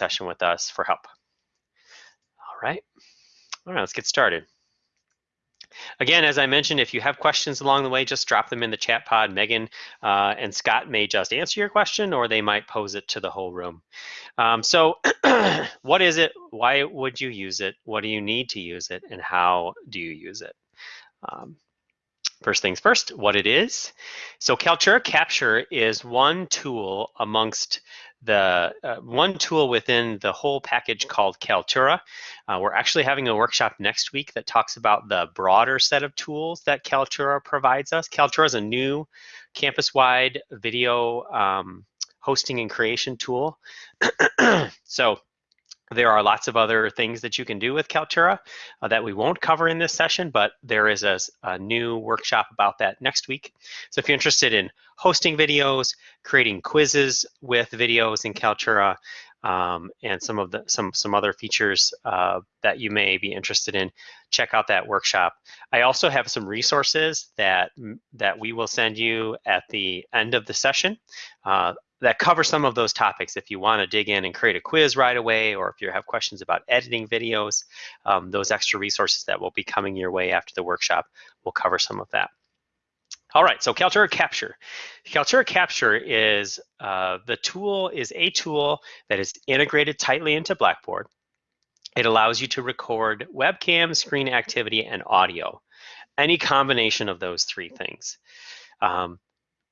session with us for help. All right. All right, let's get started. Again, as I mentioned, if you have questions along the way, just drop them in the chat pod. Megan uh, and Scott may just answer your question or they might pose it to the whole room. Um, so what is it? Why would you use it? What do you need to use it? And how do you use it? Um, First things first, what it is. So Kaltura Capture is one tool amongst the uh, one tool within the whole package called Kaltura. Uh, we're actually having a workshop next week that talks about the broader set of tools that Kaltura provides us. Kaltura is a new campus-wide video um, hosting and creation tool. so there are lots of other things that you can do with Kaltura uh, that we won't cover in this session, but there is a, a, new workshop about that next week. So if you're interested in hosting videos, creating quizzes with videos in Kaltura, um, and some of the some some other features uh, that you may be interested in, check out that workshop. I also have some resources that that we will send you at the end of the session. Uh, that cover some of those topics. If you want to dig in and create a quiz right away, or if you have questions about editing videos, um, those extra resources that will be coming your way after the workshop will cover some of that. All right, so Kaltura Capture. Kaltura Capture is uh, the tool is a tool that is integrated tightly into Blackboard. It allows you to record webcam, screen activity, and audio. Any combination of those three things. Um,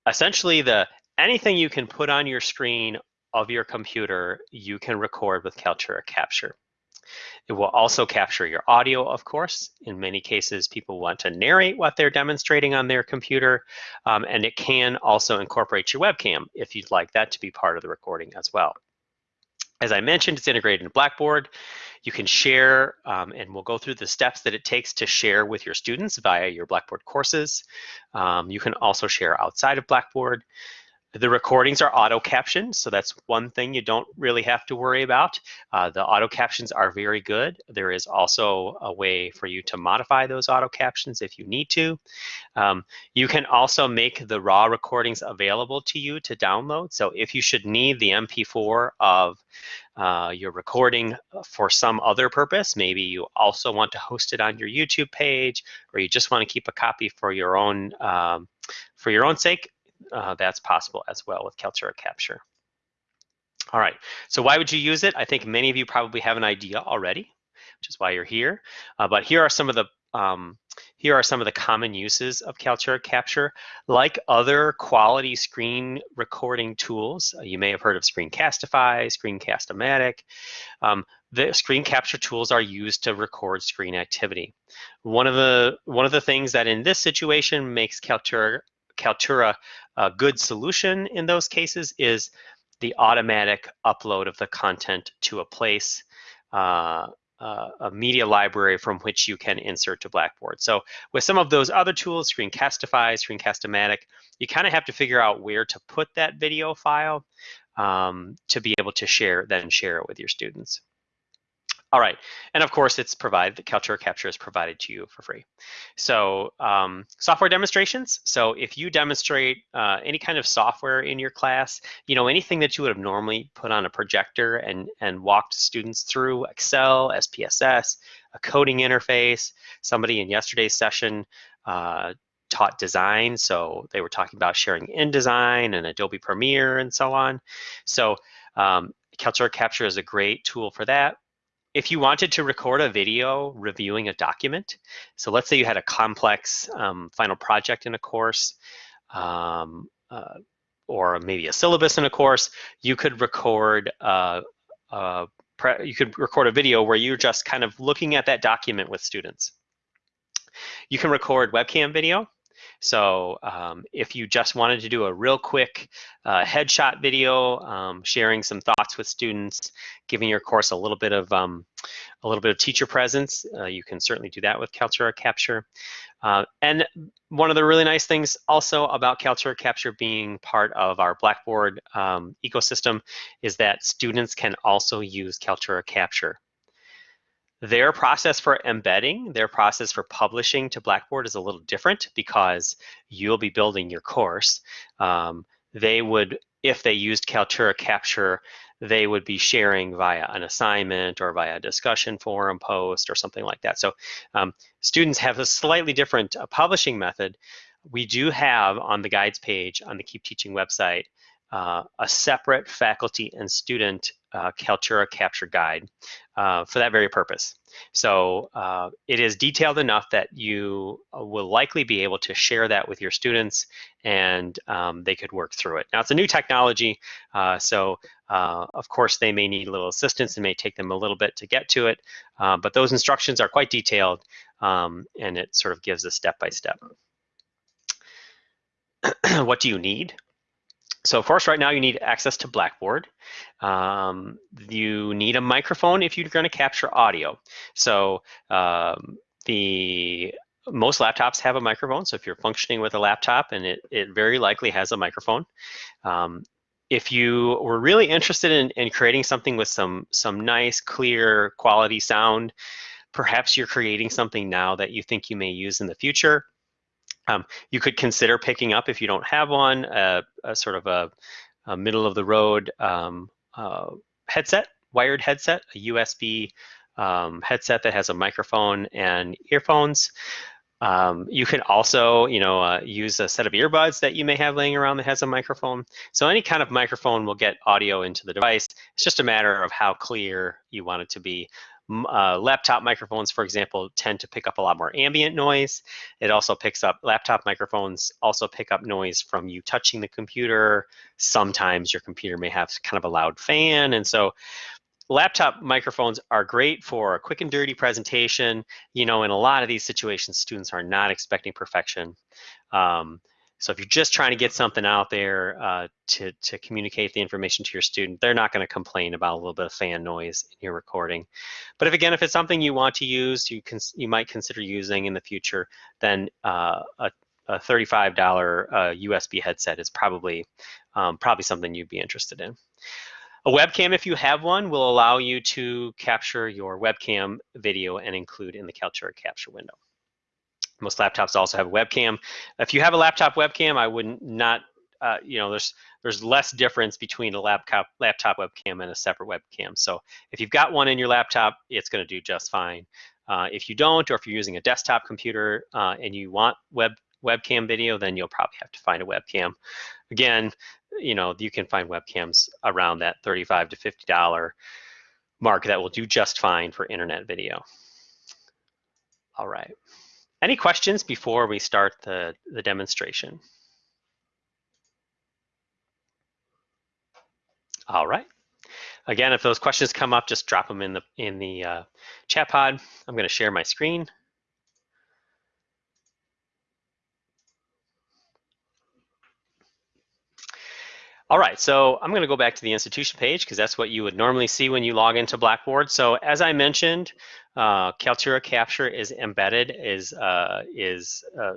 essentially, the anything you can put on your screen of your computer, you can record with Kaltura Capture. It will also capture your audio, of course. In many cases, people want to narrate what they're demonstrating on their computer, um, and it can also incorporate your webcam if you'd like that to be part of the recording as well. As I mentioned, it's integrated in Blackboard. You can share, um, and we'll go through the steps that it takes to share with your students via your Blackboard courses. Um, you can also share outside of Blackboard. The recordings are auto captioned, so that's one thing you don't really have to worry about. Uh, the auto captions are very good. There is also a way for you to modify those auto captions if you need to. Um, you can also make the raw recordings available to you to download. So if you should need the MP4 of uh, your recording for some other purpose, maybe you also want to host it on your YouTube page, or you just want to keep a copy for your own um, for your own sake, uh, that's possible as well with Kaltura Capture. All right, so why would you use it? I think many of you probably have an idea already, which is why you're here. Uh, but here are some of the um, here are some of the common uses of Kaltura Capture. Like other quality screen recording tools, uh, you may have heard of Screencastify, Screencast-O-Matic. Um, the screen capture tools are used to record screen activity. One of the one of the things that in this situation makes Kaltura Kaltura a good solution in those cases is the automatic upload of the content to a place, uh, uh, a media library from which you can insert to Blackboard. So with some of those other tools, Screencastify, Screencast-O-Matic, you kind of have to figure out where to put that video file um, to be able to share, then share it with your students. All right, and of course it's provided, the Kaltura Capture is provided to you for free. So um, software demonstrations. So if you demonstrate uh, any kind of software in your class, you know, anything that you would have normally put on a projector and, and walked students through Excel, SPSS, a coding interface, somebody in yesterday's session uh, taught design. So they were talking about sharing InDesign and Adobe Premiere and so on. So um, Kaltura Capture is a great tool for that if you wanted to record a video reviewing a document, so let's say you had a complex um, final project in a course, um, uh, or maybe a syllabus in a course, you could record uh, uh, you could record a video where you're just kind of looking at that document with students. You can record webcam video, so um, if you just wanted to do a real quick uh, headshot video, um, sharing some thoughts with students, giving your course a little bit of um, a little bit of teacher presence, uh, you can certainly do that with Kaltura Capture. Uh, and one of the really nice things also about Kaltura Capture being part of our Blackboard um, ecosystem is that students can also use Kaltura Capture. Their process for embedding, their process for publishing to Blackboard is a little different because you'll be building your course. Um, they would, if they used Kaltura Capture, they would be sharing via an assignment or via a discussion forum post or something like that. So um, students have a slightly different uh, publishing method. We do have on the guides page on the Keep Teaching website uh, a separate faculty and student uh, Kaltura capture guide uh, for that very purpose. So uh, it is detailed enough that you uh, will likely be able to share that with your students and um, they could work through it. Now it's a new technology, uh, so of course they may need a little assistance and may take them a little bit to get to it, but those instructions are quite detailed um, and it sort of gives a step-by-step. -step. what do you need? So course, right now you need access to Blackboard. Um, you need a microphone if you're going to capture audio. So um, the most laptops have a microphone. So if you're functioning with a laptop, and it, it very likely has a microphone. Um, if you were really interested in, in creating something with some some nice, clear, quality sound, perhaps you're creating something now that you think you may use in the future. Um, you could consider picking up, if you don't have one, a, a sort of a, a, middle of the road um, uh, headset, wired headset, a USB um, headset that has a microphone and earphones. Um, you can also, you know, uh, use a set of earbuds that you may have laying around that has a microphone. So any kind of microphone will get audio into the device. It's just a matter of how clear you want it to be uh, laptop microphones, for example, tend to pick up a lot more ambient noise. It also picks up, laptop microphones also pick up noise from you touching the computer. Sometimes your computer may have kind of a loud fan. And so laptop microphones are great for a quick and dirty presentation. You know, in a lot of these situations, students are not expecting perfection. Um, so if you're just trying to get something out there uh, to, to communicate the information to your student, they're not going to complain about a little bit of fan noise in your recording. But if again, if it's something you want to use, you can you might consider using in the future, then uh, a, a $35 uh, USB headset is probably um, probably something you'd be interested in. A webcam, if you have one, will allow you to capture your webcam video and include in the Kaltura capture window. Most laptops also have a webcam. If you have a laptop webcam, I would not, uh, you know, there's there's less difference between a laptop laptop webcam and a separate webcam. So if you've got one in your laptop, it's going to do just fine. Uh, if you don't, or if you're using a desktop computer uh, and you want web webcam video, then you'll probably have to find a webcam. Again, you know, you can find webcams around that 35 to $50 mark that will do just fine for internet video. All right. Any questions before we start the, the demonstration? All right. Again, if those questions come up, just drop them in the in the uh, chat pod. I'm going to share my screen. All right, so I'm going to go back to the institution page because that's what you would normally see when you log into Blackboard. So as I mentioned, uh, Kaltura Capture is embedded, is, uh, is uh,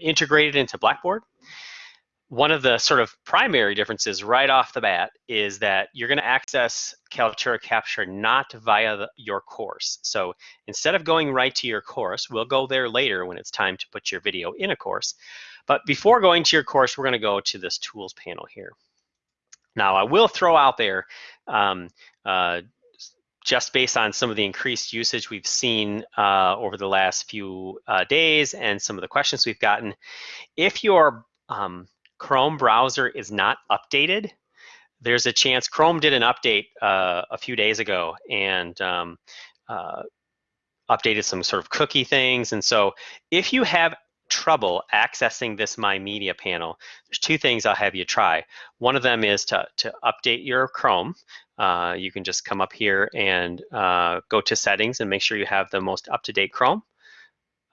integrated into Blackboard. One of the sort of primary differences right off the bat is that you're going to access Kaltura Capture not via the, your course. So instead of going right to your course, we'll go there later when it's time to put your video in a course. But before going to your course, we're going to go to this tools panel here. Now, I will throw out there, um, uh, just based on some of the increased usage we've seen uh, over the last few uh, days and some of the questions we've gotten, if your um, Chrome browser is not updated, there's a chance Chrome did an update uh, a few days ago and um, uh, updated some sort of cookie things. And so if you have trouble accessing this My Media panel, there's two things I'll have you try. One of them is to, to update your Chrome. Uh, you can just come up here and uh, go to settings and make sure you have the most up-to-date Chrome.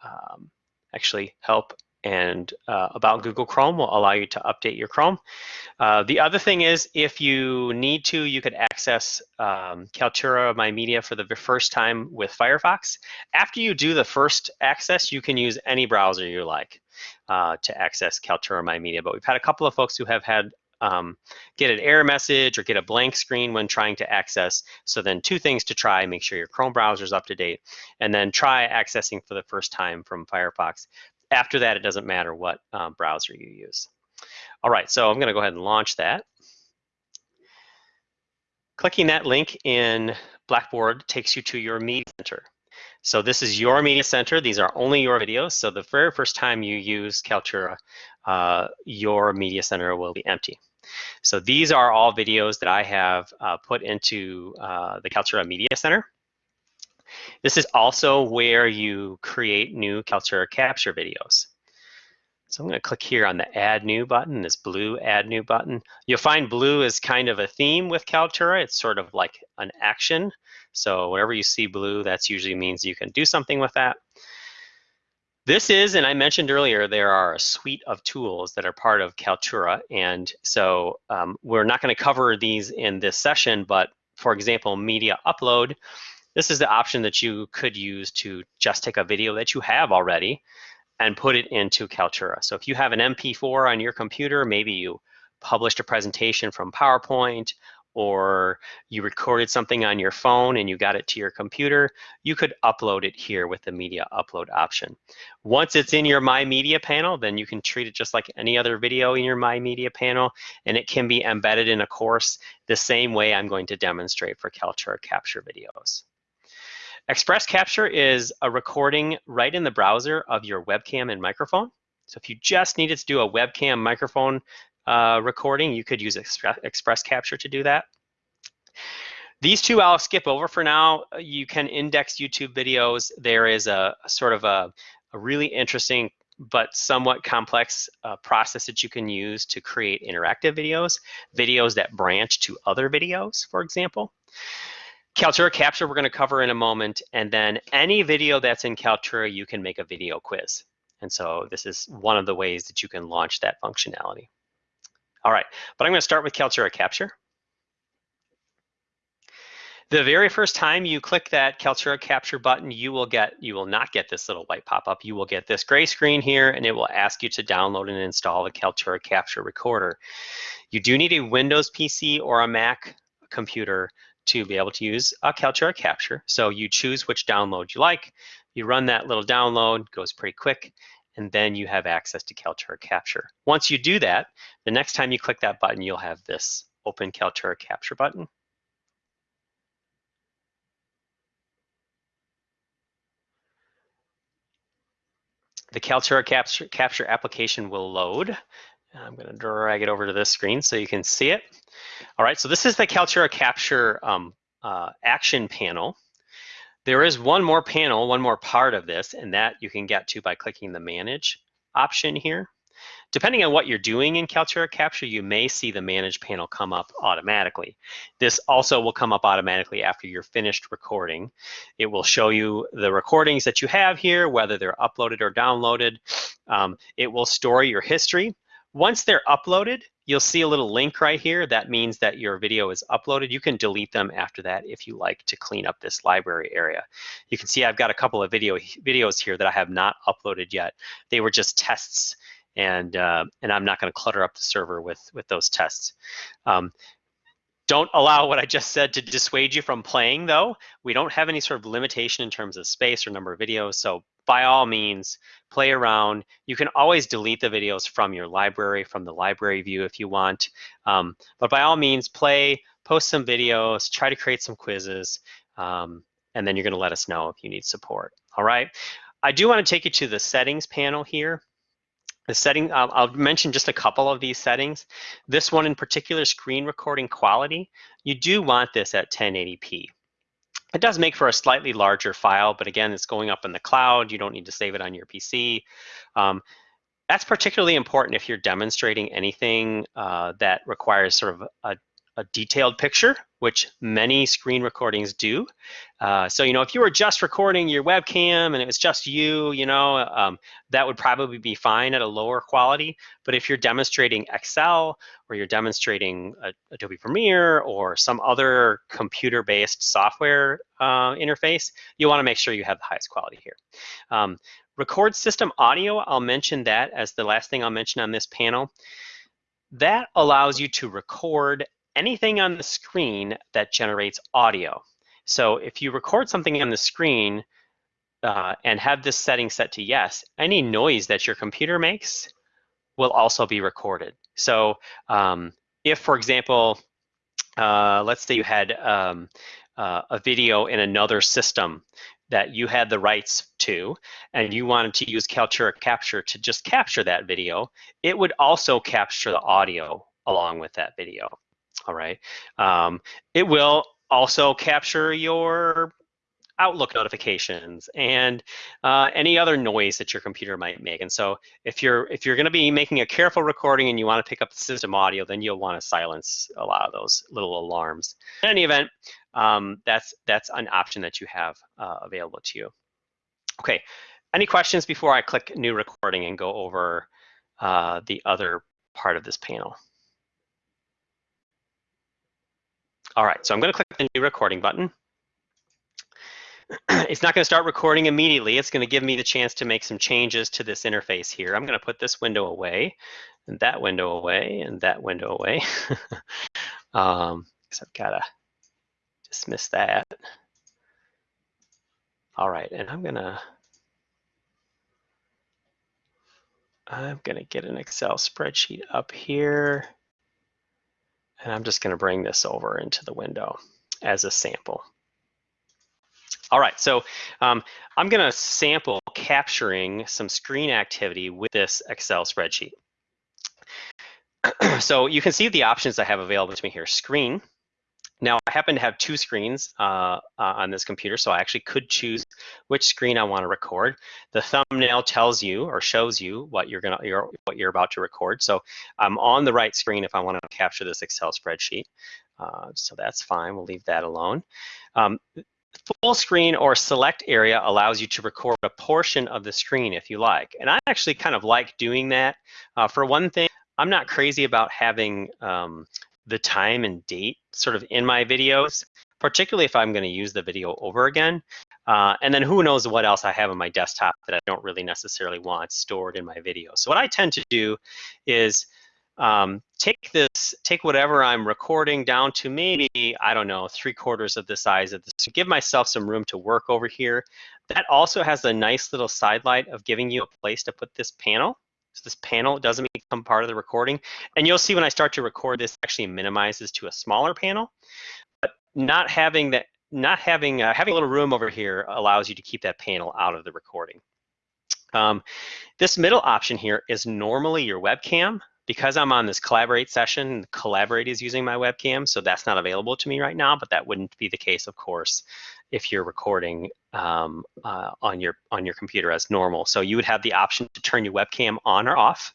Um, actually help and uh, about Google Chrome will allow you to update your Chrome. Uh, the other thing is if you need to, you could access um, Kaltura My Media for the first time with Firefox. After you do the first access, you can use any browser you like uh, to access Kaltura My Media. But we've had a couple of folks who have had um, get an error message or get a blank screen when trying to access. So then two things to try, make sure your Chrome browser is up to date, and then try accessing for the first time from Firefox. After that, it doesn't matter what um, browser you use. All right, so I'm gonna go ahead and launch that. Clicking that link in Blackboard takes you to your Media Center. So this is your Media Center. These are only your videos. So the very first time you use Kaltura, uh, your Media Center will be empty. So these are all videos that I have uh, put into uh, the Kaltura Media Center. This is also where you create new Kaltura Capture videos. So I'm going to click here on the Add New button, this blue Add New button. You'll find blue is kind of a theme with Kaltura. It's sort of like an action. So whenever you see blue, that usually means you can do something with that. This is, and I mentioned earlier, there are a suite of tools that are part of Kaltura. And so um, we're not going to cover these in this session, but for example, media upload, this is the option that you could use to just take a video that you have already and put it into Kaltura. So if you have an MP4 on your computer, maybe you published a presentation from PowerPoint or you recorded something on your phone and you got it to your computer, you could upload it here with the media upload option. Once it's in your My Media panel, then you can treat it just like any other video in your My Media panel, and it can be embedded in a course the same way I'm going to demonstrate for Kaltura Capture videos. Express Capture is a recording right in the browser of your webcam and microphone. So if you just needed to do a webcam microphone uh, recording, you could use Express Capture to do that. These two I'll skip over for now. You can index YouTube videos. There is a, a sort of a, a, really interesting but somewhat complex uh, process that you can use to create interactive videos, videos that branch to other videos, for example. Kaltura Capture we're going to cover in a moment, and then any video that's in Kaltura, you can make a video quiz. And so this is one of the ways that you can launch that functionality. All right, but I'm going to start with Kaltura Capture. The very first time you click that Kaltura Capture button, you will get, you will not get this little white pop-up. You will get this gray screen here, and it will ask you to download and install the Kaltura Capture Recorder. You do need a Windows PC or a Mac computer to be able to use a Kaltura Capture. So you choose which download you like, you run that little download, goes pretty quick, and then you have access to Kaltura Capture. Once you do that, the next time you click that button, you'll have this Open Kaltura Capture button. The Kaltura Capture, Capture application will load. I'm going to drag it over to this screen so you can see it. All right, so this is the Kaltura Capture um, uh, action panel. There is one more panel, one more part of this, and that you can get to by clicking the Manage option here. Depending on what you're doing in Kaltura Capture, you may see the Manage panel come up automatically. This also will come up automatically after you're finished recording. It will show you the recordings that you have here, whether they're uploaded or downloaded. Um, it will store your history. Once they're uploaded, you'll see a little link right here. That means that your video is uploaded. You can delete them after that if you like to clean up this library area. You can see I've got a couple of video videos here that I have not uploaded yet. They were just tests and uh, and I'm not going to clutter up the server with with those tests. Um, don't allow what I just said to dissuade you from playing though. We don't have any sort of limitation in terms of space or number of videos, so by all means, play around. You can always delete the videos from your library, from the library view if you want. Um, but by all means, play, post some videos, try to create some quizzes, um, and then you're gonna let us know if you need support, all right? I do wanna take you to the settings panel here. The setting, I'll, I'll, mention just a couple of these settings. This one in particular, screen recording quality, you do want this at 1080p. It does make for a slightly larger file, but again, it's going up in the cloud. You don't need to save it on your PC. Um, that's particularly important if you're demonstrating anything uh, that requires sort of a, a detailed picture, which many screen recordings do. Uh, so, you know, if you were just recording your webcam and it was just you, you know, um, that would probably be fine at a lower quality. But if you're demonstrating Excel or you're demonstrating a, Adobe Premiere or some other computer-based software uh, interface, you wanna make sure you have the highest quality here. Um, record system audio, I'll mention that as the last thing I'll mention on this panel. That allows you to record anything on the screen that generates audio. So if you record something on the screen uh, and have this setting set to yes, any noise that your computer makes will also be recorded. So um, if, for example, uh, let's say you had um, uh, a video in another system that you had the rights to, and you wanted to use Kaltura Capture to just capture that video, it would also capture the audio along with that video. All right. Um, it will also capture your Outlook notifications and uh, any other noise that your computer might make. And so if you're if you're going to be making a careful recording and you want to pick up the system audio, then you'll want to silence a lot of those little alarms. In any event, um, that's that's an option that you have uh, available to you. Okay, any questions before I click new recording and go over uh, the other part of this panel? All right, so I'm going to click the new recording button. it's not going to start recording immediately. It's going to give me the chance to make some changes to this interface here. I'm going to put this window away, and that window away, and that window away. um, so I've got to dismiss that. All right, and I'm going to I'm going to get an Excel spreadsheet up here. And I'm just going to bring this over into the window as a sample. All right, so um, I'm going to sample capturing some screen activity with this Excel spreadsheet. so you can see the options I have available to me here. Screen, now I happen to have two screens uh, uh, on this computer, so I actually could choose which screen I want to record. The thumbnail tells you or shows you what you're gonna you're, what you're about to record. So I'm on the right screen if I want to capture this Excel spreadsheet. Uh, so that's fine. We'll leave that alone. Um, full screen or select area allows you to record a portion of the screen if you like. And I actually kind of like doing that. Uh, for one thing, I'm not crazy about having um, the time and date sort of in my videos, particularly if I'm going to use the video over again. Uh, and then who knows what else I have on my desktop that I don't really necessarily want stored in my video. So what I tend to do is um, take this, take whatever I'm recording down to maybe, I don't know, three quarters of the size of this. Give myself some room to work over here. That also has a nice little side light of giving you a place to put this panel. So this panel doesn't become part of the recording. And you'll see when I start to record, this actually minimizes to a smaller panel. But not having that, not having uh, having a little room over here allows you to keep that panel out of the recording. Um, this middle option here is normally your webcam because I'm on this collaborate session, collaborate is using my webcam, so that's not available to me right now, but that wouldn't be the case, of course, if you're recording um, uh, on your on your computer as normal. So you would have the option to turn your webcam on or off.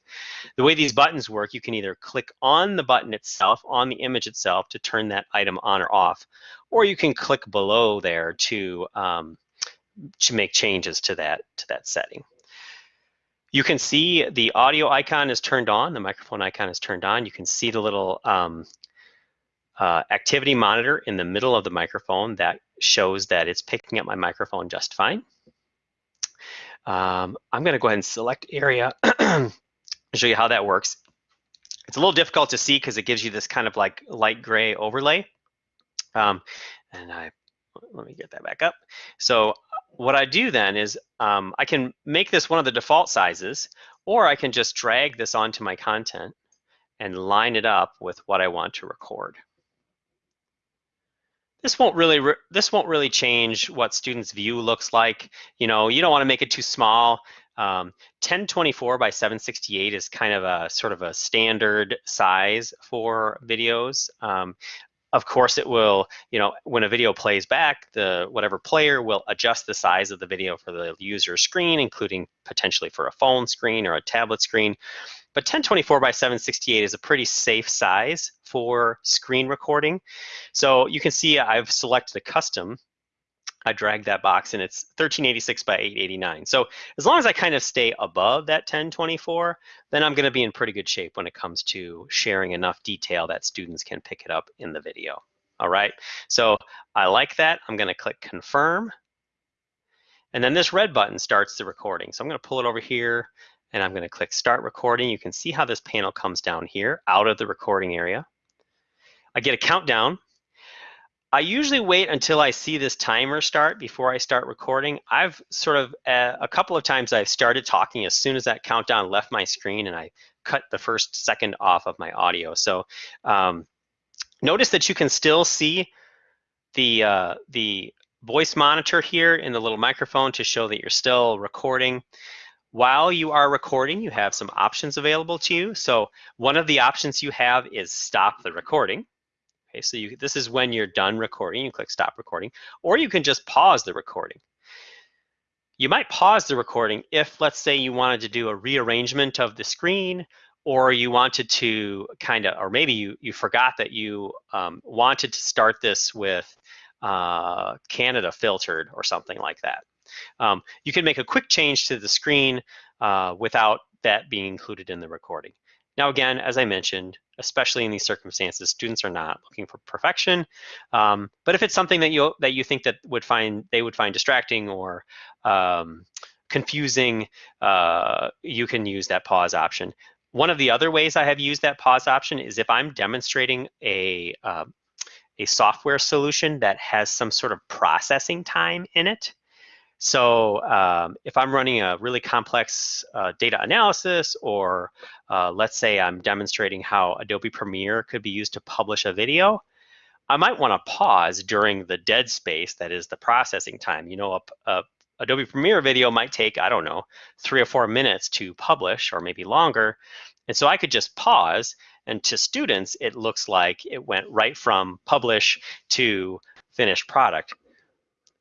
The way these buttons work, you can either click on the button itself, on the image itself, to turn that item on or off, or you can click below there to um, to make changes to that to that setting. You can see the audio icon is turned on, the microphone icon is turned on. You can see the little um, uh, activity monitor in the middle of the microphone that shows that it's picking up my microphone just fine. Um, I'm gonna go ahead and select area and show you how that works. It's a little difficult to see because it gives you this kind of like light gray overlay. Um, and I, let me get that back up. So what I do then is um, I can make this one of the default sizes, or I can just drag this onto my content and line it up with what I want to record. This won't really this won't really change what students' view looks like. You know, you don't want to make it too small. Um, 1024 by 768 is kind of a sort of a standard size for videos. Um, of course, it will, you know, when a video plays back, the whatever player will adjust the size of the video for the user screen, including potentially for a phone screen or a tablet screen. But 1024 by 768 is a pretty safe size for screen recording. So you can see I've selected a custom I drag that box and it's 1386 by 889. So as long as I kind of stay above that 1024, then I'm gonna be in pretty good shape when it comes to sharing enough detail that students can pick it up in the video. All right, so I like that. I'm gonna click confirm. And then this red button starts the recording. So I'm gonna pull it over here and I'm gonna click start recording. You can see how this panel comes down here out of the recording area. I get a countdown I usually wait until I see this timer start before I start recording. I've sort of, uh, a couple of times I've started talking as soon as that countdown left my screen and I cut the first second off of my audio. So um, Notice that you can still see the, uh, the voice monitor here in the little microphone to show that you're still recording. While you are recording, you have some options available to you. So one of the options you have is stop the recording. Okay, so you, this is when you're done recording, you click stop recording, or you can just pause the recording. You might pause the recording if, let's say, you wanted to do a rearrangement of the screen or you wanted to kind of, or maybe you, you forgot that you um, wanted to start this with uh, Canada filtered or something like that. Um, you can make a quick change to the screen uh, without that being included in the recording. Now, again, as I mentioned, especially in these circumstances, students are not looking for perfection. Um, but if it's something that you that you think that would find they would find distracting or um, confusing, uh, you can use that pause option. One of the other ways I have used that pause option is if I'm demonstrating a uh, a software solution that has some sort of processing time in it. So um, if I'm running a really complex uh, data analysis, or uh, let's say I'm demonstrating how Adobe Premiere could be used to publish a video, I might want to pause during the dead space that is the processing time. You know, a, a Adobe Premiere video might take, I don't know, three or four minutes to publish or maybe longer. And so I could just pause and to students, it looks like it went right from publish to finished product.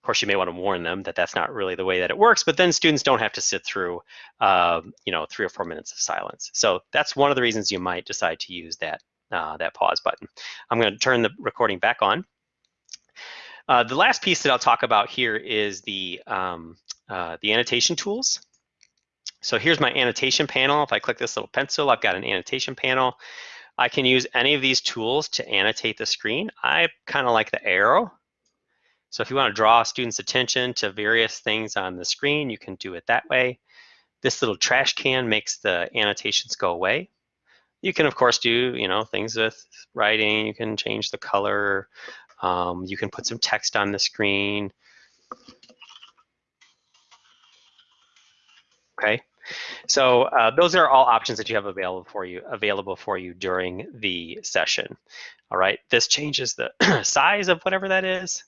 Course, you may want to warn them that that's not really the way that it works, but then students don't have to sit through, uh, you know, three or four minutes of silence. So that's one of the reasons you might decide to use that, uh, that pause button. I'm going to turn the recording back on. Uh, the last piece that I'll talk about here is the, um, uh, the annotation tools. So here's my annotation panel. If I click this little pencil, I've got an annotation panel. I can use any of these tools to annotate the screen. I kind of like the arrow. So if you want to draw student's attention to various things on the screen, you can do it that way. This little trash can makes the annotations go away. You can, of course, do you know things with writing. You can change the color. Um, you can put some text on the screen. Okay, so uh, those are all options that you have available for you available for you during the session. All right, this changes the size of whatever that is.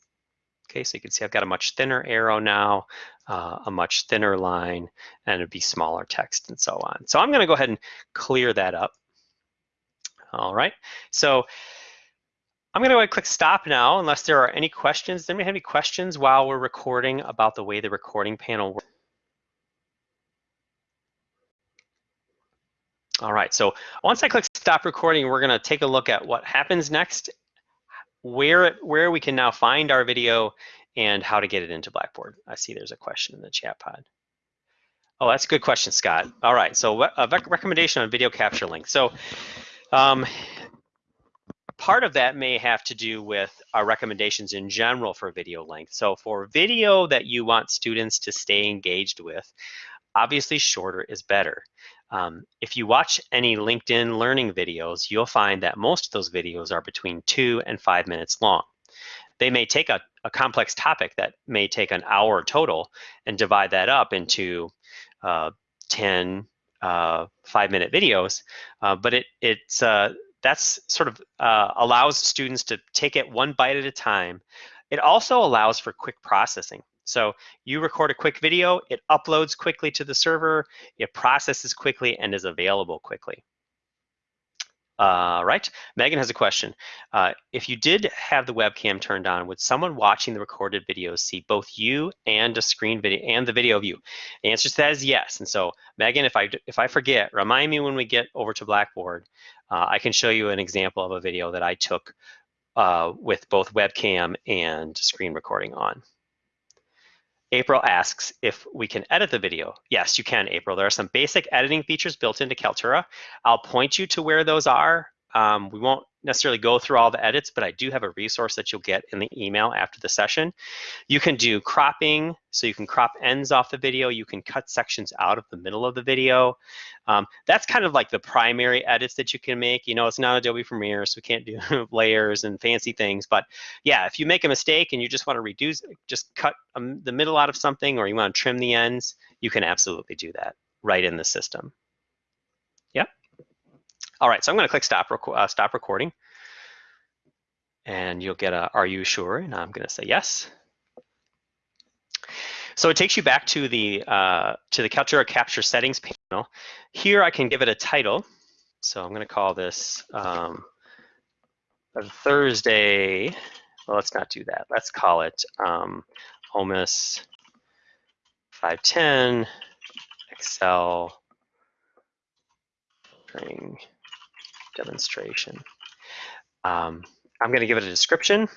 Okay, so you can see I've got a much thinner arrow now, uh, a much thinner line, and it'd be smaller text and so on. So I'm gonna go ahead and clear that up. All right, so I'm gonna go ahead and click stop now unless there are any questions. Does anybody have any questions while we're recording about the way the recording panel works? All right, so once I click stop recording, we're gonna take a look at what happens next, where, where we can now find our video and how to get it into Blackboard. I see there's a question in the chat pod. Oh, that's a good question, Scott. All right, so a recommendation on video capture link. So um, part of that may have to do with our recommendations in general for video length. So for video that you want students to stay engaged with, obviously shorter is better. Um, if you watch any LinkedIn learning videos, you'll find that most of those videos are between two and five minutes long. They may take a, a complex topic that may take an hour total and divide that up into uh, 10 uh, five minute videos, uh, but it, it's, uh, that's sort of uh, allows students to take it one bite at a time. It also allows for quick processing. So you record a quick video, it uploads quickly to the server, it processes quickly and is available quickly. Uh, right, Megan has a question. Uh, if you did have the webcam turned on, would someone watching the recorded video see both you and a screen video and the video of you? The answer to that is yes. And so, Megan, if I if I forget, remind me when we get over to Blackboard. Uh, I can show you an example of a video that I took uh, with both webcam and screen recording on. April asks if we can edit the video. Yes, you can, April. There are some basic editing features built into Kaltura. I'll point you to where those are. Um, we won't necessarily go through all the edits, but I do have a resource that you'll get in the email after the session. You can do cropping, so you can crop ends off the video. You can cut sections out of the middle of the video. Um, that's kind of like the primary edits that you can make. You know, it's not Adobe Premiere, so we can't do layers and fancy things. But yeah, if you make a mistake and you just want to reduce, just cut um, the middle out of something or you want to trim the ends, you can absolutely do that right in the system. All right, so I'm going to click stop, rec uh, stop recording. and you'll get a, are you sure? And I'm gonna say yes. So it takes you back to the, uh, to the Kaltura Capture settings panel. Here I can give it a title. So I'm gonna call this um, Thursday, well, let's not do that. Let's call it um, OMIS 510 Excel demonstration. Um, I'm going to give it a description.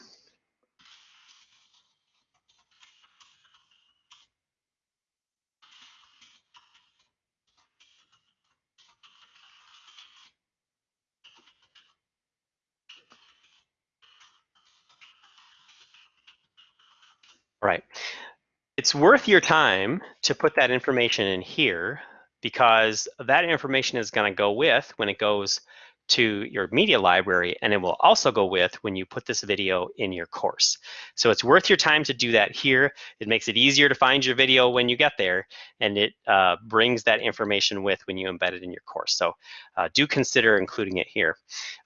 All right. It's worth your time to put that information in here because that information is going to go with when it goes to your media library and it will also go with when you put this video in your course. So it's worth your time to do that here. It makes it easier to find your video when you get there and it uh, brings that information with when you embed it in your course. So uh, do consider including it here.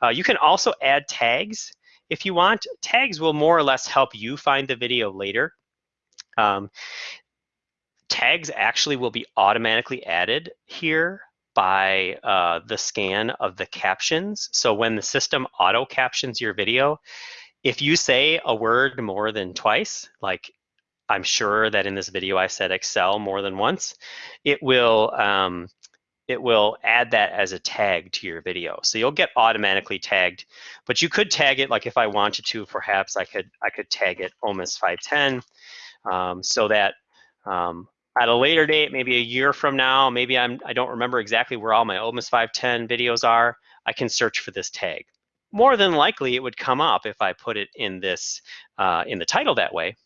Uh, you can also add tags if you want. Tags will more or less help you find the video later. Um, tags actually will be automatically added here by uh, the scan of the captions. So when the system auto captions your video, if you say a word more than twice, like I'm sure that in this video I said Excel more than once, it will um, it will add that as a tag to your video. So you'll get automatically tagged, but you could tag it like if I wanted to, perhaps I could I could tag it OMIS 510 um, so that um, at a later date, maybe a year from now, maybe I'm, I don't remember exactly where all my OMIS 510 videos are, I can search for this tag. More than likely, it would come up if I put it in this, uh, in the title that way,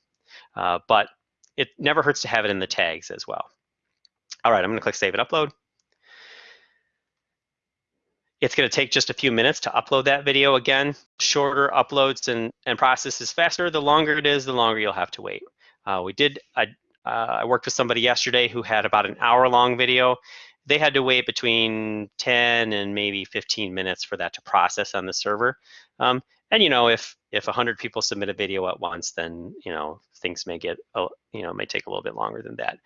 uh, but it never hurts to have it in the tags as well. All right, I'm gonna click Save and Upload. It's going to take just a few minutes to upload that video again. Shorter uploads and, and processes faster. The longer it is, the longer you'll have to wait. Uh, we did, I, I worked with somebody yesterday who had about an hour long video. They had to wait between 10 and maybe 15 minutes for that to process on the server. Um, and you know, if if 100 people submit a video at once, then you know things may get you know may take a little bit longer than that.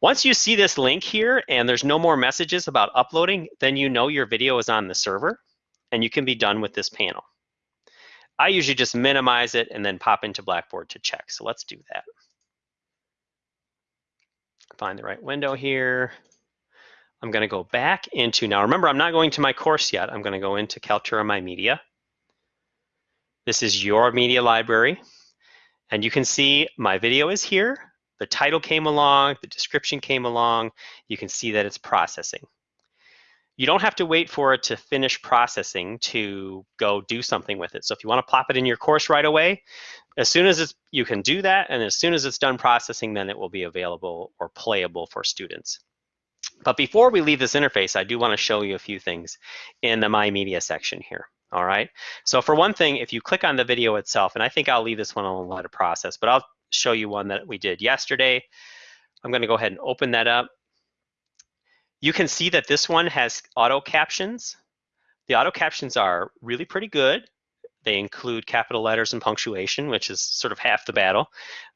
Once you see this link here and there's no more messages about uploading, then you know your video is on the server, and you can be done with this panel. I usually just minimize it and then pop into Blackboard to check. So let's do that find the right window here. I'm going to go back into, now remember, I'm not going to my course yet. I'm going to go into Kaltura My Media. This is your media library. And you can see my video is here. The title came along, the description came along. You can see that it's processing. You don't have to wait for it to finish processing to go do something with it. So if you want to plop it in your course right away, as soon as it's, you can do that, and as soon as it's done processing, then it will be available or playable for students. But before we leave this interface, I do want to show you a few things in the My Media section here. All right. So for one thing, if you click on the video itself, and I think I'll leave this one alone let it process, but I'll show you one that we did yesterday. I'm going to go ahead and open that up. You can see that this one has auto captions. The auto captions are really pretty good. They include capital letters and punctuation, which is sort of half the battle.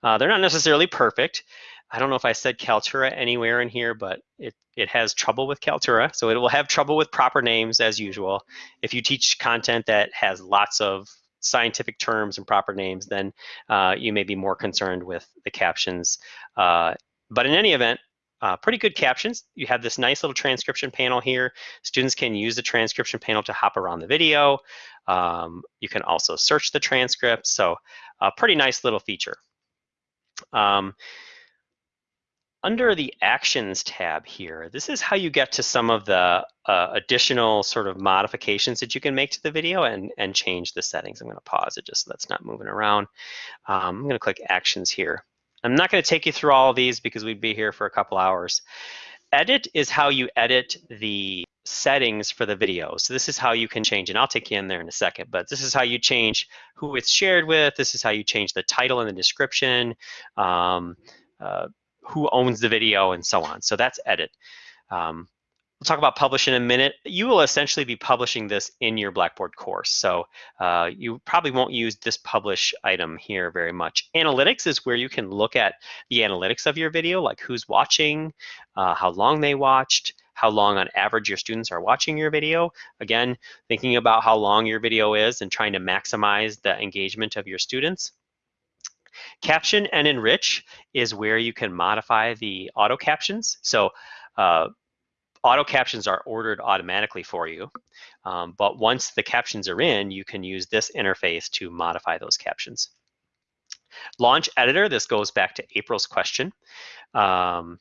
Uh, they're not necessarily perfect. I don't know if I said Kaltura anywhere in here, but it, it has trouble with Kaltura. So it will have trouble with proper names as usual. If you teach content that has lots of scientific terms and proper names, then uh, you may be more concerned with the captions. Uh, but in any event, uh, pretty good captions. You have this nice little transcription panel here. Students can use the transcription panel to hop around the video. Um, you can also search the transcript. So a pretty nice little feature. Um, under the Actions tab here, this is how you get to some of the uh, additional sort of modifications that you can make to the video and, and change the settings. I'm going to pause it just so that's not moving around. Um, I'm going to click Actions here. I'm not going to take you through all of these because we'd be here for a couple hours. Edit is how you edit the settings for the video. So this is how you can change, and I'll take you in there in a second, but this is how you change who it's shared with. This is how you change the title and the description, um, uh, who owns the video, and so on. So that's edit. Um, We'll talk about publish in a minute. You will essentially be publishing this in your Blackboard course. So uh, you probably won't use this publish item here very much. Analytics is where you can look at the analytics of your video, like who's watching, uh, how long they watched, how long on average your students are watching your video. Again, thinking about how long your video is and trying to maximize the engagement of your students. Caption and enrich is where you can modify the auto captions. So uh, auto captions are ordered automatically for you. Um, but once the captions are in, you can use this interface to modify those captions. Launch editor, this goes back to April's question. Um,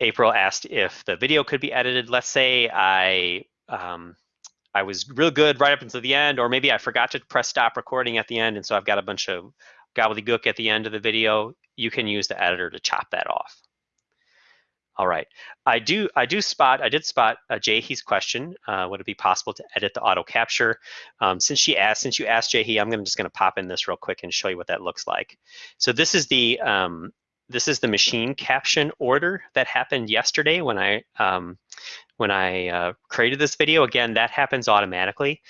April asked if the video could be edited. Let's say I um, I was real good right up until the end, or maybe I forgot to press stop recording at the end, and so I've got a bunch of gobbledygook at the end of the video. You can use the editor to chop that off. All right, I do I do spot I did spot uh, Jahi's question. Uh, would it be possible to edit the auto capture? Um, since she asked, since you asked Jahi, I'm gonna just gonna pop in this real quick and show you what that looks like. So this is the um, this is the machine caption order that happened yesterday when I um, when I uh, created this video. Again, that happens automatically.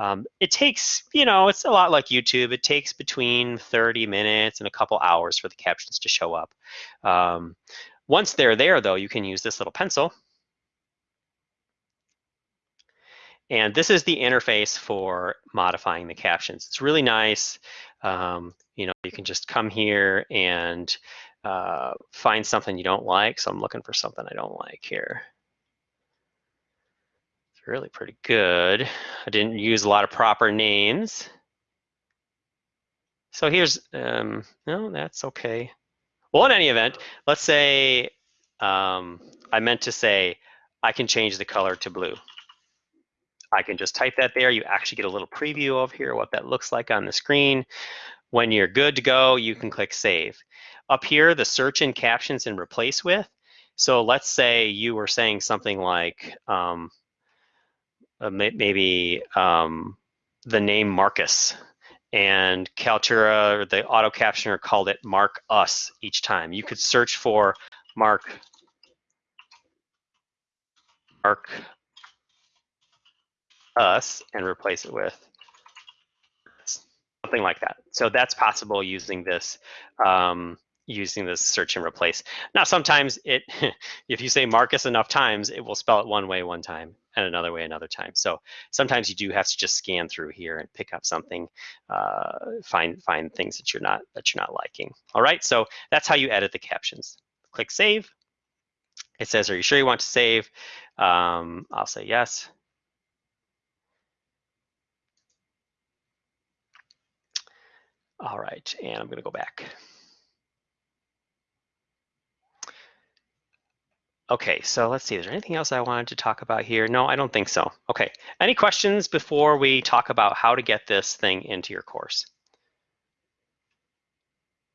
Um, it takes, you know, it's a lot like YouTube. It takes between 30 minutes and a couple hours for the captions to show up. Um, once they're there, though, you can use this little pencil. And this is the interface for modifying the captions. It's really nice. Um, you know, you can just come here and uh, find something you don't like. So I'm looking for something I don't like here. It's really pretty good. I didn't use a lot of proper names. So here's, um, no, that's okay. Well, in any event, let's say um, I meant to say I can change the color to blue. I can just type that there. You actually get a little preview of here what that looks like on the screen. When you're good to go, you can click Save. Up here, the search in captions and replace with. So let's say you were saying something like um, uh, maybe um, the name Marcus and Kaltura, the auto captioner called it mark us each time. You could search for mark mark us and replace it with something like that. So that's possible using this um, using this search and replace. Now, sometimes it, if you say Marcus enough times, it will spell it one way one time and another way another time. So sometimes you do have to just scan through here and pick up something, uh, find find things that you're not that you're not liking. All right, so that's how you edit the captions. Click save. It says, are you sure you want to save? Um, I'll say yes. All right, and I'm gonna go back. Okay, so let's see, is there anything else I wanted to talk about here? No, I don't think so. Okay, any questions before we talk about how to get this thing into your course?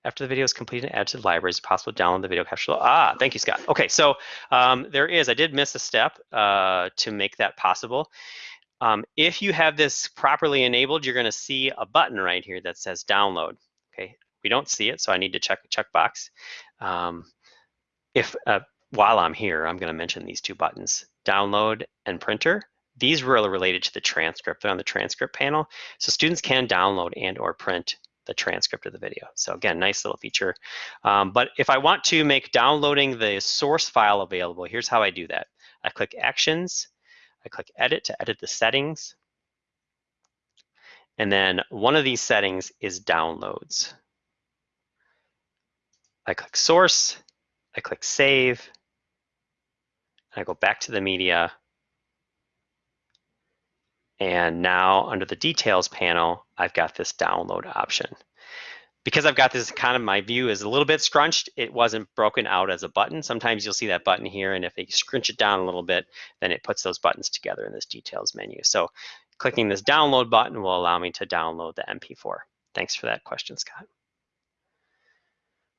After the video is completed and added to the library, it's possible to download the video capture. Ah, thank you, Scott. Okay, so um, there is, I did miss a step uh, to make that possible. Um, if you have this properly enabled, you're gonna see a button right here that says download. Okay, we don't see it, so I need to check a checkbox. Um, if uh, while I'm here, I'm going to mention these two buttons, download and printer. These are related to the transcript. They're on the transcript panel. So students can download and or print the transcript of the video. So again, nice little feature. Um, but if I want to make downloading the source file available, here's how I do that. I click Actions, I click Edit to edit the settings. And then one of these settings is Downloads. I click Source, I click Save, and I go back to the media. And now under the details panel, I've got this download option. Because I've got this kind of, my view is a little bit scrunched, it wasn't broken out as a button. Sometimes you'll see that button here, and if they scrunch it down a little bit, then it puts those buttons together in this details menu. So clicking this download button will allow me to download the MP4. Thanks for that question, Scott.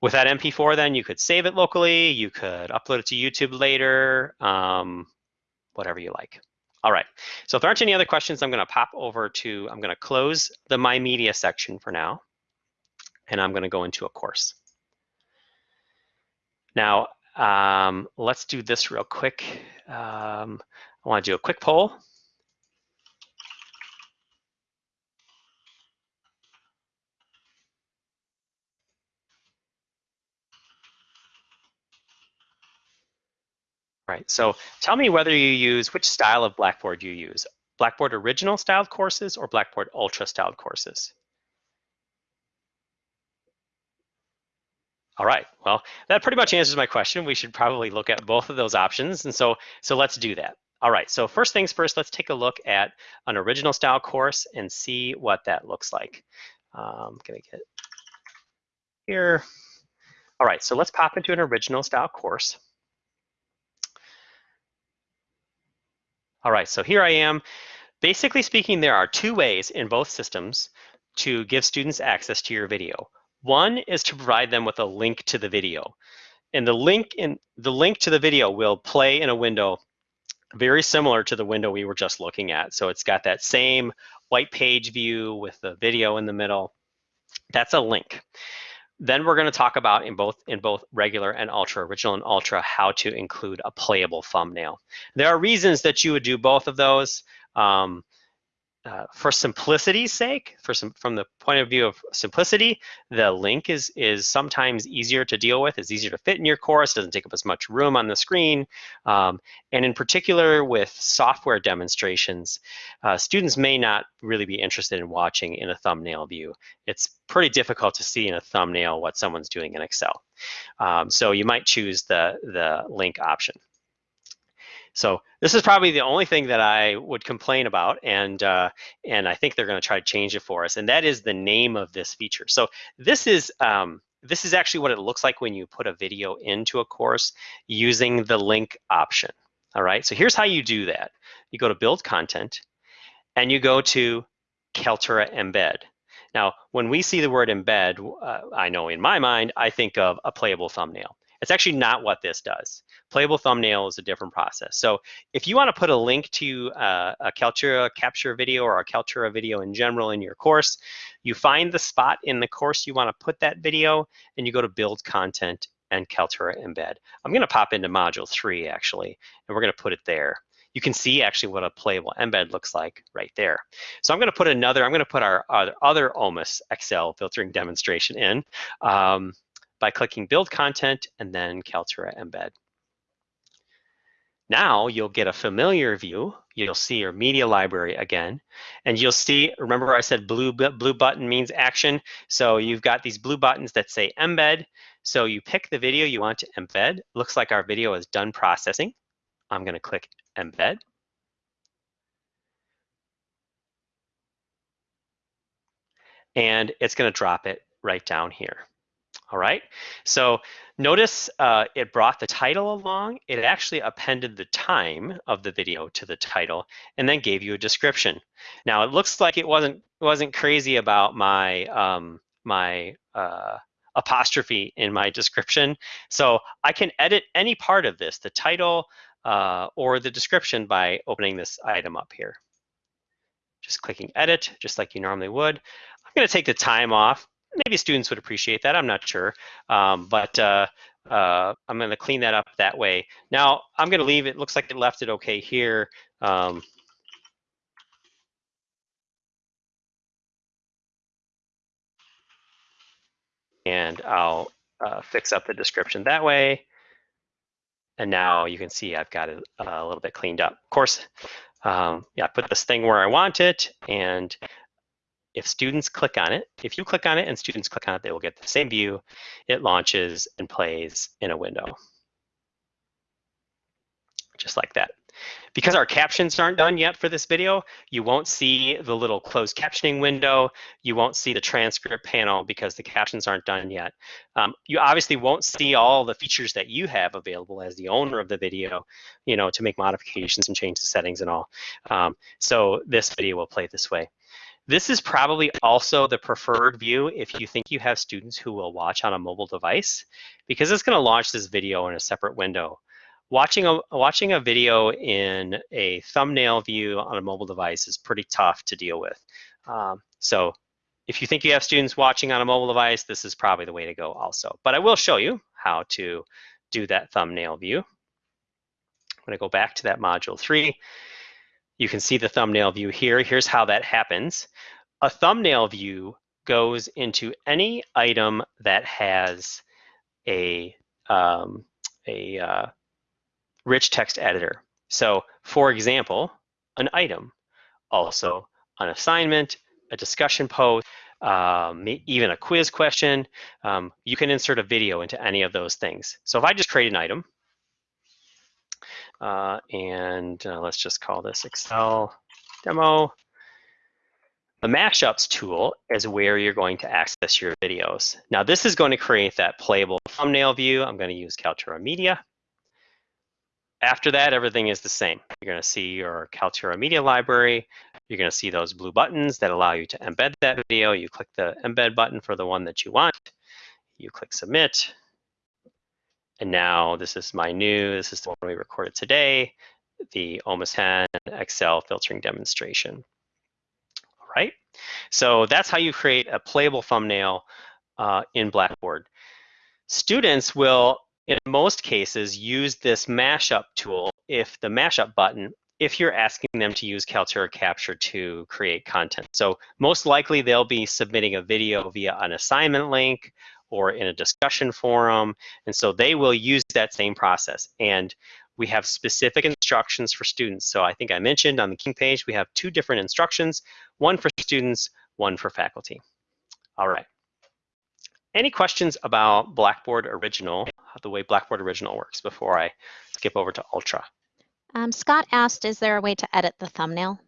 With that MP4, then you could save it locally, you could upload it to YouTube later, um, whatever you like. All right, so if there aren't any other questions, I'm gonna pop over to, I'm gonna close the My Media section for now, and I'm gonna go into a course. Now, um, let's do this real quick. um, I want to do a quick poll. Right, so tell me whether you use, which style of Blackboard you use. Blackboard original styled courses or Blackboard ultra styled courses? All right, well, that pretty much answers my question. We should probably look at both of those options. And so, so let's do that. All right, so first things first, let's take a look at an original style course and see what that looks like. I'm um, gonna get here. All right, so let's pop into an original style course. All right, so here I am. Basically speaking, there are two ways in both systems to give students access to your video. One is to provide them with a link to the video. And the link in the link to the video will play in a window very similar to the window we were just looking at. So it's got that same white page view with the video in the middle. That's a link. Then we're going to talk about in both in both regular and ultra, original and ultra, how to include a playable thumbnail. There are reasons that you would do both of those. Um, uh, for simplicity's sake, for some from the point of view of simplicity, the link is is sometimes easier to deal with. It's easier to fit in your course. Doesn't take up as much room on the screen, um, and in particular with software demonstrations, uh, students may not really be interested in watching in a thumbnail view. It's pretty difficult to see in a thumbnail what someone's doing in Excel. Um, so you might choose the the link option. So this is probably the only thing that I would complain about, and uh, and I think they're going to try to change it for us, and that is the name of this feature. So this is um, this is actually what it looks like when you put a video into a course using the link option. All right, so here's how you do that. You go to Build Content, and you go to Kaltura Embed. Now, when we see the word embed, uh, I know in my mind, I think of a playable thumbnail. It's actually not what this does. Playable thumbnail is a different process. So if you want to put a link to uh, a Kaltura capture video or a Kaltura video in general in your course, you find the spot in the course you want to put that video and you go to build content and Kaltura embed. I'm going to pop into module three actually, and we're going to put it there. You can see actually what a playable embed looks like right there. So I'm going to put another, I'm going to put our, our other OMIS Excel filtering demonstration in. Um, by clicking Build Content and then Kaltura Embed. Now you'll get a familiar view. You'll see your media library again, and you'll see, remember I said blue, blue button means action. So you've got these blue buttons that say embed. So you pick the video you want to embed. Looks like our video is done processing. I'm gonna click embed. And it's gonna drop it right down here. All right, so notice uh, it brought the title along. It actually appended the time of the video to the title and then gave you a description. Now it looks like it wasn't wasn't crazy about my um, my uh, apostrophe in my description. So I can edit any part of this, the title uh, or the description by opening this item up here. Just clicking edit, just like you normally would. I'm gonna take the time off maybe students would appreciate that. I'm not sure, um, but uh, uh, I'm going to clean that up that way. Now I'm going to leave it. Looks like it left it okay here. Um, and I'll uh, fix up the description that way. And now you can see I've got it a little bit cleaned up. Of course, um, yeah, I put this thing where I want it, and if students click on it, if you click on it and students click on it, they will get the same view. It launches and plays in a window. Just like that. Because our captions aren't done yet for this video, you won't see the little closed captioning window. You won't see the transcript panel because the captions aren't done yet. Um, you obviously won't see all the features that you have available as the owner of the video, you know, to make modifications and change the settings and all. Um, so this video will play this way. This is probably also the preferred view if you think you have students who will watch on a mobile device, because it's gonna launch this video in a separate window. Watching a, watching a video in a thumbnail view on a mobile device is pretty tough to deal with. Um, so if you think you have students watching on a mobile device, this is probably the way to go also. But I will show you how to do that thumbnail view. I'm going to go back to that module three. You can see the thumbnail view here. Here's how that happens. A thumbnail view goes into any item that has a, um, a uh, rich text editor. So for example, an item, also an assignment, a discussion post, um, even a quiz question, um, you can insert a video into any of those things. So if I just create an item, uh, and uh, let's just call this Excel demo, the mashups tool is where you're going to access your videos. Now this is going to create that playable thumbnail view. I'm going to use Kaltura Media. After that, everything is the same. You're going to see your Kaltura Media Library. You're going to see those blue buttons that allow you to embed that video. You click the embed button for the one that you want. You click submit. And now this is my new, this is the one we recorded today, the OMIS 10 Excel filtering demonstration. All right, so that's how you create a playable thumbnail uh, in Blackboard. Students will in most cases, use this mashup tool if the mashup button if you're asking them to use Kaltura Capture to create content. So most likely they'll be submitting a video via an assignment link or in a discussion forum. And so they will use that same process. And we have specific instructions for students. So I think I mentioned on the King page, we have two different instructions, one for students, one for faculty. All right. Any questions about Blackboard Original, the way Blackboard Original works before I skip over to Ultra? Um, Scott asked, is there a way to edit the thumbnail?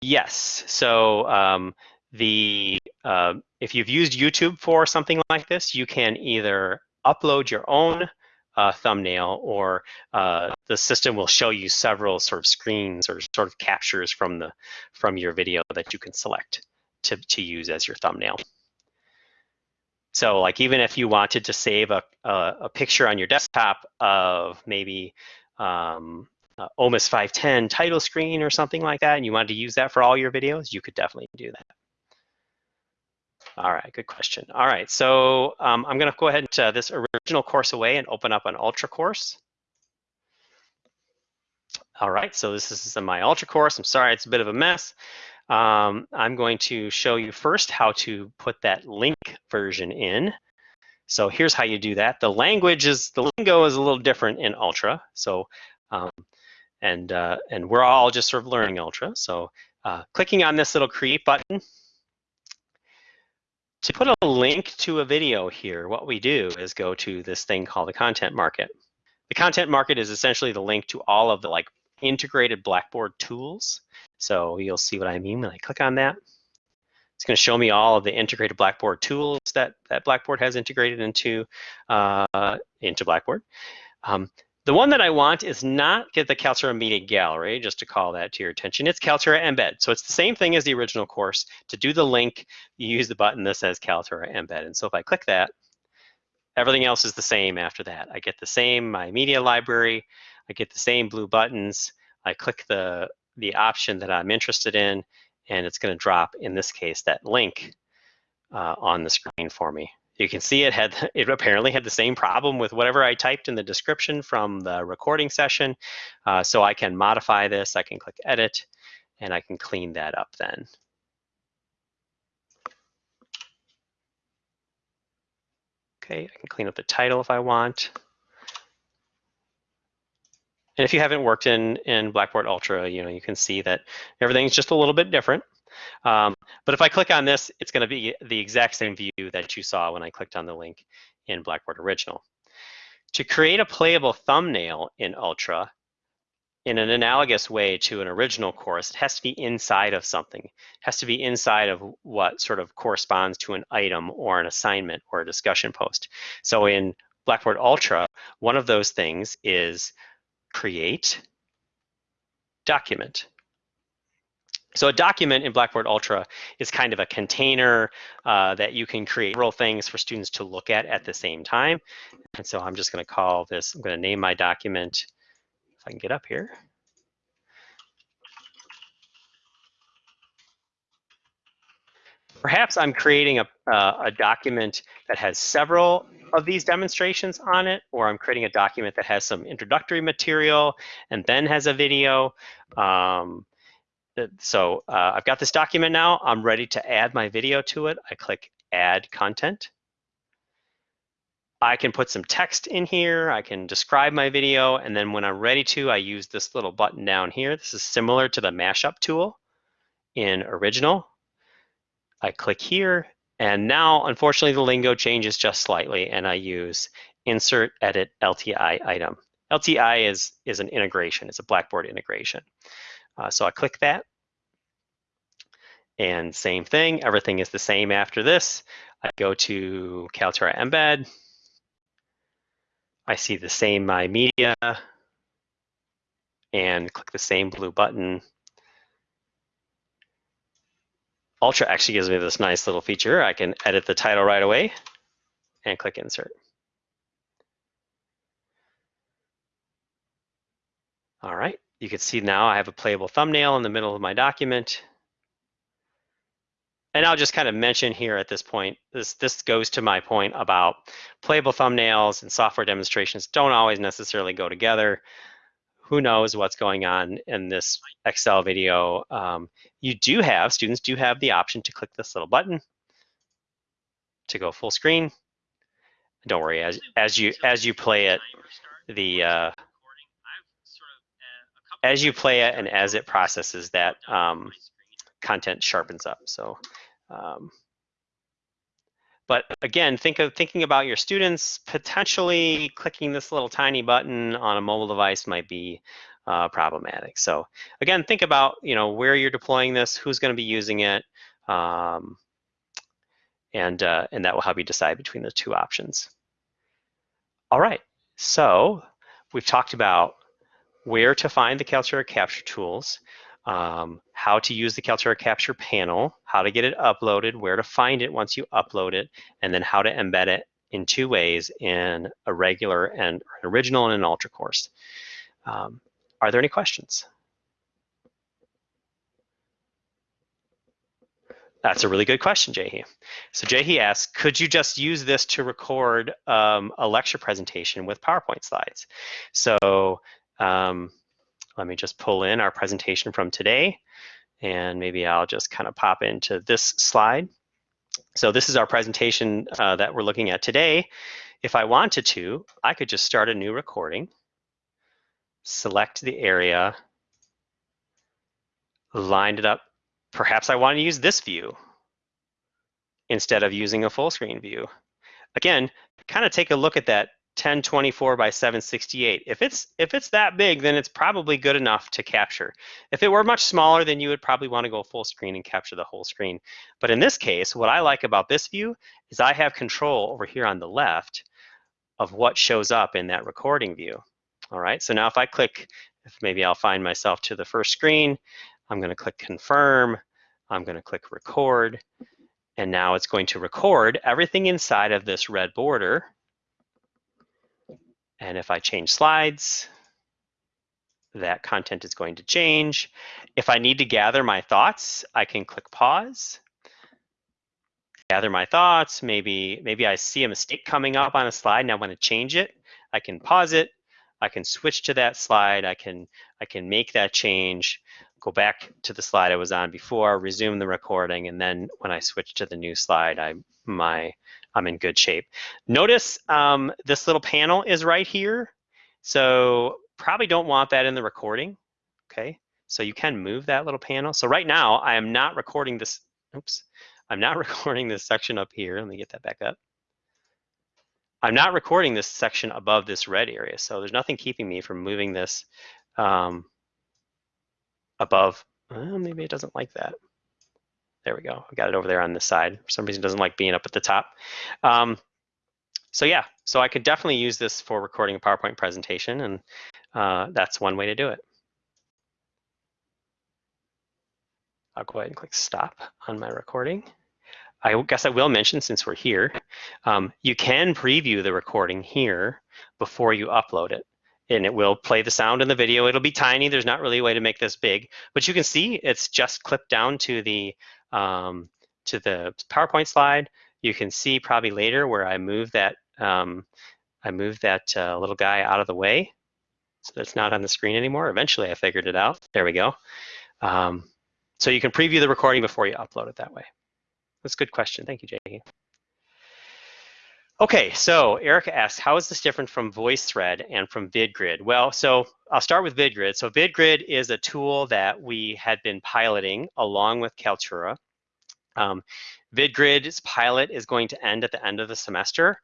Yes. So um, the uh, if you've used YouTube for something like this, you can either upload your own uh, thumbnail or uh, the system will show you several sort of screens or sort of captures from the from your video that you can select to, to use as your thumbnail. So like even if you wanted to save a, a, a picture on your desktop of maybe um, uh, OMIS 510 title screen or something like that, and you wanted to use that for all your videos, you could definitely do that. All right, good question. All right, so um, I'm gonna go ahead and uh, this original course away and open up an Ultra course. All right, so this is my Ultra course. I'm sorry, it's a bit of a mess. Um, I'm going to show you first how to put that link version in. So here's how you do that. The language is, the lingo is a little different in Ultra. So, um, and, uh, and we're all just sort of learning Ultra. So uh, clicking on this little create button, to put a link to a video here, what we do is go to this thing called the content market. The content market is essentially the link to all of the like integrated Blackboard tools. So you'll see what I mean when I click on that. It's going to show me all of the integrated Blackboard tools that, that Blackboard has integrated into, uh, into Blackboard. Um, the one that I want is not get the Kaltura Media Gallery, just to call that to your attention. It's Kaltura Embed. So it's the same thing as the original course. To do the link, you use the button that says Kaltura Embed. And so if I click that, everything else is the same after that. I get the same my media library. I get the same blue buttons. I click the the option that I'm interested in, and it's going to drop, in this case, that link uh, on the screen for me. You can see it had it apparently had the same problem with whatever I typed in the description from the recording session. Uh, so I can modify this, I can click edit, and I can clean that up then. Okay, I can clean up the title if I want. And if you haven't worked in, in Blackboard Ultra, you know, you can see that everything's just a little bit different. Um, but if I click on this, it's going to be the exact same view that you saw when I clicked on the link in Blackboard Original. To create a playable thumbnail in Ultra, in an analogous way to an original course, it has to be inside of something. It has to be inside of what sort of corresponds to an item or an assignment or a discussion post. So in Blackboard Ultra, one of those things is create, document. So a document in Blackboard Ultra is kind of a container uh, that you can create several things for students to look at at the same time. And so I'm just gonna call this, I'm gonna name my document, if I can get up here. Perhaps I'm creating a, uh, a document that has several of these demonstrations on it, or I'm creating a document that has some introductory material and then has a video. Um, so uh, I've got this document now. I'm ready to add my video to it. I click Add Content. I can put some text in here. I can describe my video. And then when I'm ready to, I use this little button down here. This is similar to the mashup tool in original. I click here. And now, unfortunately, the lingo changes just slightly. And I use insert edit LTI item. LTI is, is an integration. It's a Blackboard integration. Uh, so I click that. And same thing, everything is the same after this. I go to Kaltura Embed. I see the same My Media and click the same blue button. Ultra actually gives me this nice little feature. I can edit the title right away and click Insert. All right, you can see now I have a playable thumbnail in the middle of my document and I'll just kind of mention here at this point, this, this goes to my point about playable thumbnails and software demonstrations don't always necessarily go together. Who knows what's going on in this Excel video. Um, you do have, students do have the option to click this little button to go full screen. Don't worry, as, as, you, as you play it, the, uh, as you play it and as it processes that um, content sharpens up. So um, but again, think of thinking about your students, potentially clicking this little tiny button on a mobile device might be uh, problematic. So again, think about you know where you're deploying this, who's going to be using it, um, and, uh, and that will help you decide between the two options. All right, so we've talked about where to find the Kaltura capture tools um, how to use the Kaltura Capture panel, how to get it uploaded, where to find it once you upload it, and then how to embed it in two ways in a regular and an original and an ultra course. Um, are there any questions? That's a really good question, Jahi. So Jahi asks, could you just use this to record um, a lecture presentation with PowerPoint slides? So um, let me just pull in our presentation from today and maybe I'll just kind of pop into this slide. So this is our presentation uh, that we're looking at today. If I wanted to, I could just start a new recording, select the area, line it up. Perhaps I want to use this view instead of using a full screen view. Again, kind of take a look at that 1024 by 768. If it's if it's that big, then it's probably good enough to capture. If it were much smaller, then you would probably want to go full screen and capture the whole screen. But in this case, what I like about this view is I have control over here on the left of what shows up in that recording view. All right, so now if I click, if maybe I'll find myself to the first screen, I'm gonna click confirm, I'm gonna click record, and now it's going to record everything inside of this red border and if I change slides, that content is going to change. If I need to gather my thoughts, I can click pause, gather my thoughts. Maybe, maybe I see a mistake coming up on a slide and I want to change it. I can pause it. I can switch to that slide. I can, I can make that change, go back to the slide I was on before, resume the recording, and then when I switch to the new slide, I, my I'm in good shape. Notice um, this little panel is right here. So probably don't want that in the recording, okay? So you can move that little panel. So right now I am not recording this, oops, I'm not recording this section up here. Let me get that back up. I'm not recording this section above this red area. So there's nothing keeping me from moving this um, above. Well, maybe it doesn't like that. There we go. I got it over there on this side. For some reason, it doesn't like being up at the top. Um, so yeah, so I could definitely use this for recording a PowerPoint presentation, and uh, that's one way to do it. I'll go ahead and click stop on my recording. I guess I will mention since we're here, um, you can preview the recording here before you upload it and it will play the sound in the video. It'll be tiny. There's not really a way to make this big, but you can see it's just clipped down to the um, to the PowerPoint slide, you can see probably later where I move that um, I moved that uh, little guy out of the way so that's not on the screen anymore. Eventually I figured it out. There we go. Um, so you can preview the recording before you upload it that way. That's a good question. Thank you, Jackie. Okay, so Erica asks, how is this different from VoiceThread and from VidGrid? Well, so I'll start with VidGrid. So VidGrid is a tool that we had been piloting along with Kaltura. Um, VidGrid's pilot is going to end at the end of the semester.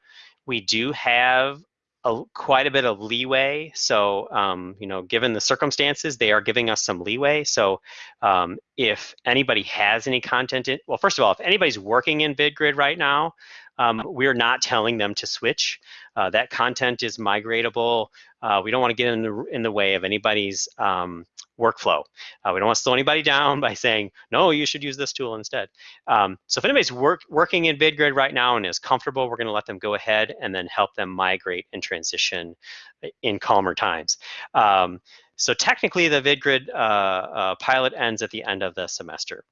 We do have a, quite a bit of leeway. So, um, you know, given the circumstances, they are giving us some leeway. So, um, if anybody has any content, in, well, first of all, if anybody's working in VidGrid right now, um, we're not telling them to switch. Uh, that content is migratable. Uh, we don't want to get in the in the way of anybody's um, workflow. Uh, we don't want to slow anybody down by saying, no, you should use this tool instead. Um, so if anybody's work, working in VidGrid right now and is comfortable, we're going to let them go ahead and then help them migrate and transition in calmer times. Um, so technically, the VidGrid uh, uh, pilot ends at the end of the semester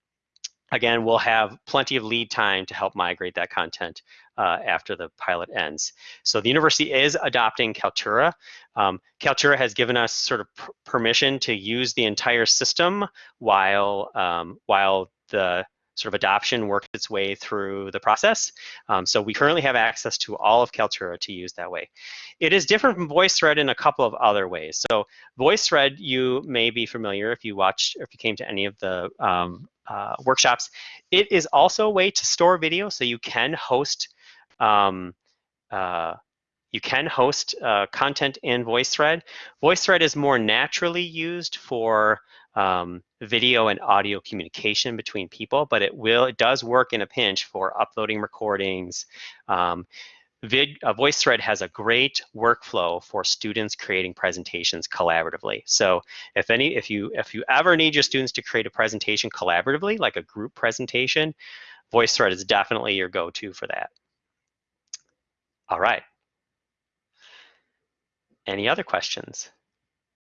again, we'll have plenty of lead time to help migrate that content uh, after the pilot ends. So the university is adopting Kaltura. Um, Kaltura has given us sort of permission to use the entire system while, um, while the sort of adoption worked its way through the process. Um, so we currently have access to all of Kaltura to use that way. It is different from VoiceThread in a couple of other ways. So VoiceThread, you may be familiar if you watched, if you came to any of the um, uh, workshops. It is also a way to store video, so you can host um, uh, you can host uh, content in VoiceThread. VoiceThread is more naturally used for um, video and audio communication between people, but it will it does work in a pinch for uploading recordings. Um, Vid, uh, VoiceThread has a great workflow for students creating presentations collaboratively. So if any, if you if you ever need your students to create a presentation collaboratively, like a group presentation, VoiceThread is definitely your go-to for that. All right. Any other questions?